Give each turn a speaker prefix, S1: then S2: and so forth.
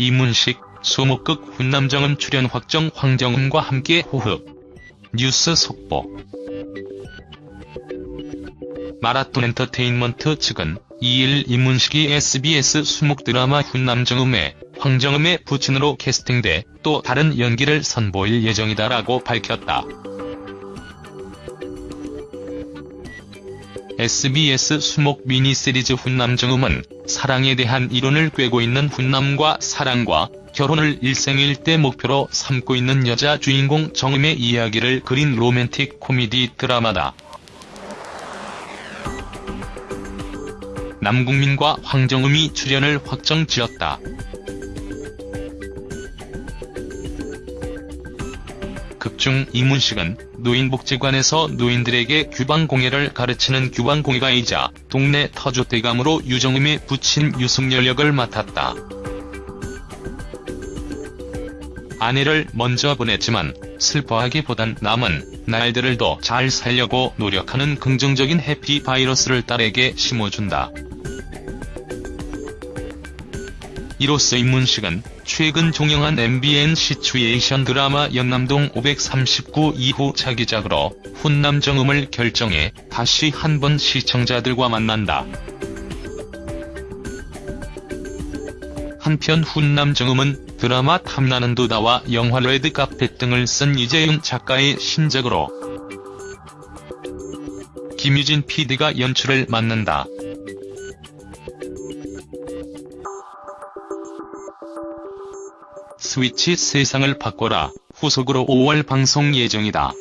S1: 이문식, 수목극 훈남정음 출연 확정 황정음과 함께 호흡. 뉴스 속보 마라톤 엔터테인먼트 측은 2일 이문식이 SBS 수목 드라마 훈남정음에 황정음의 부친으로 캐스팅돼 또 다른 연기를 선보일 예정이다라고 밝혔다. SBS 수목 미니시리즈 훈남정음은 사랑에 대한 이론을 꿰고 있는 훈남과 사랑과 결혼을 일생일대 목표로 삼고 있는 여자 주인공 정음의 이야기를 그린 로맨틱 코미디 드라마다. 남궁민과 황정음이 출연을 확정지었다. 극중 이문식은 노인복지관에서 노인들에게 규방공예를 가르치는 규방공예가이자 동네 터줏대감으로 유정음의 부친 유승열 역을 맡았다. 아내를 먼저 보냈지만 슬퍼하기보단 남은 날들을 더 잘 살려고 노력하는 긍정적인 해피 바이러스를 딸에게 심어준다. 이로써 이문식은 최근 종영한 MBN 시츄에이션 드라마 연남동 539 이후 차기작으로 훈남 정음을 결정해 다시 한 번 시청자들과 만난다. 한편 훈남 정음은 드라마 탐나는 도다와 영화 레드카펫 등을 쓴 이재윤 작가의 신작으로 김유진 PD가 연출을 맡는다. 스위치 세상을 바꿔라 후속으로 5월 방송 예정이다.